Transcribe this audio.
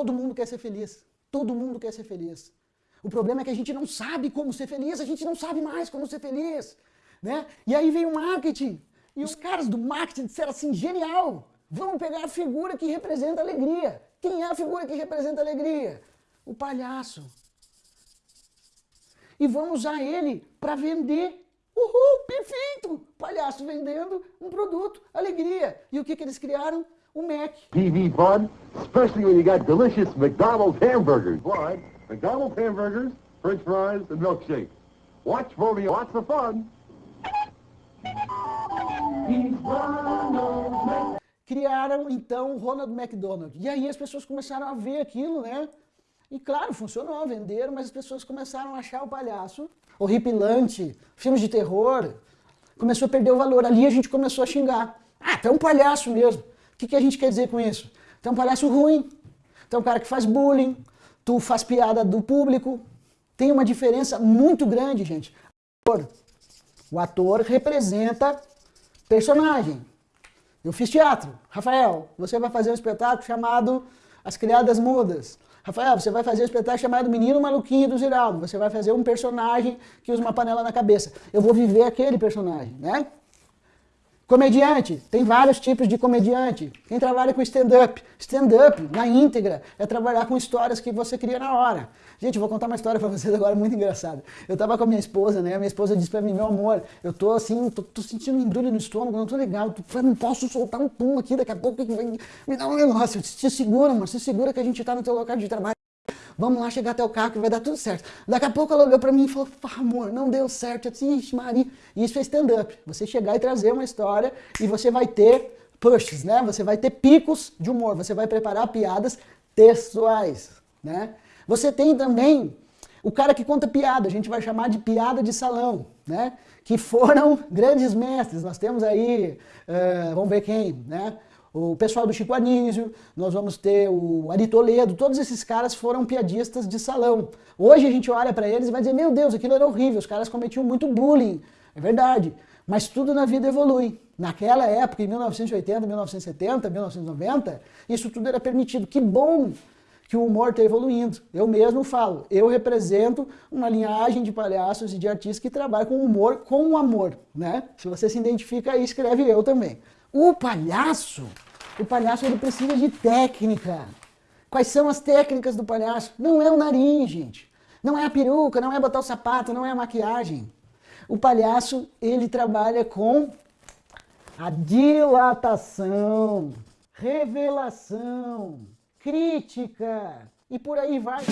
Todo mundo quer ser feliz. Todo mundo quer ser feliz. O problema é que a gente não sabe como ser feliz, a gente não sabe mais como ser feliz. Né? E aí vem o marketing. E os caras do marketing disseram assim, genial, vamos pegar a figura que representa alegria. Quem é a figura que representa alegria? O palhaço. E vamos usar ele para vender. Uhul, perfeito! Palhaço vendendo um produto, alegria. E o que, que eles criaram? O Mac. TV fun, especially when you got delicious McDonald's hamburgers. Why? McDonald's hamburgers, french fries, and milkshakes. Watch for me, watch the fun. Criaram então o Ronald McDonald. E aí as pessoas começaram a ver aquilo, né? E claro, funcionou, venderam, mas as pessoas começaram a achar o palhaço horripilante, filmes de terror, começou a perder o valor. Ali a gente começou a xingar. Ah, tu é um palhaço mesmo. O que, que a gente quer dizer com isso? Tu é um palhaço ruim, tu é um cara que faz bullying, tu faz piada do público. Tem uma diferença muito grande, gente. O ator representa personagem. Eu fiz teatro. Rafael, você vai fazer um espetáculo chamado As Criadas Mudas. Rafael, você vai fazer um espetáculo chamado Menino Maluquinho do Ziraldo. Você vai fazer um personagem que usa uma panela na cabeça. Eu vou viver aquele personagem, né? Comediante, tem vários tipos de comediante. Quem trabalha com stand-up, stand-up na íntegra é trabalhar com histórias que você cria na hora. Gente, eu vou contar uma história para vocês agora muito engraçada. Eu tava com a minha esposa, né? A minha esposa disse para mim, meu amor, eu tô assim, tô, tô sentindo um embrulho no estômago, não tô legal, tô, não posso soltar um pum aqui, daqui a pouco me dá um negócio. Se segura, mano, se segura que a gente tá no teu local de trabalho. Vamos lá chegar até o carro que vai dar tudo certo. Daqui a pouco ela olhou para mim e falou, amor, não deu certo. Eu disse, ixi, Maria. Isso é stand-up. Você chegar e trazer uma história e você vai ter pushes, né? Você vai ter picos de humor. Você vai preparar piadas textuais, né? Você tem também o cara que conta piada, a gente vai chamar de piada de salão, né? Que foram grandes mestres. Nós temos aí, uh, vamos ver quem, né? O pessoal do Chico Anísio, nós vamos ter o Ari Toledo, todos esses caras foram piadistas de salão. Hoje a gente olha para eles e vai dizer, meu Deus, aquilo era horrível, os caras cometiam muito bullying. É verdade, mas tudo na vida evolui. Naquela época, em 1980, 1970, 1990, isso tudo era permitido. Que bom que o humor está evoluindo. Eu mesmo falo, eu represento uma linhagem de palhaços e de artistas que trabalham com humor, com amor. Né? Se você se identifica aí, escreve eu também. O palhaço, o palhaço ele precisa de técnica. Quais são as técnicas do palhaço? Não é o nariz, gente. Não é a peruca, não é botar o sapato, não é a maquiagem. O palhaço, ele trabalha com a dilatação, revelação, crítica e por aí vai.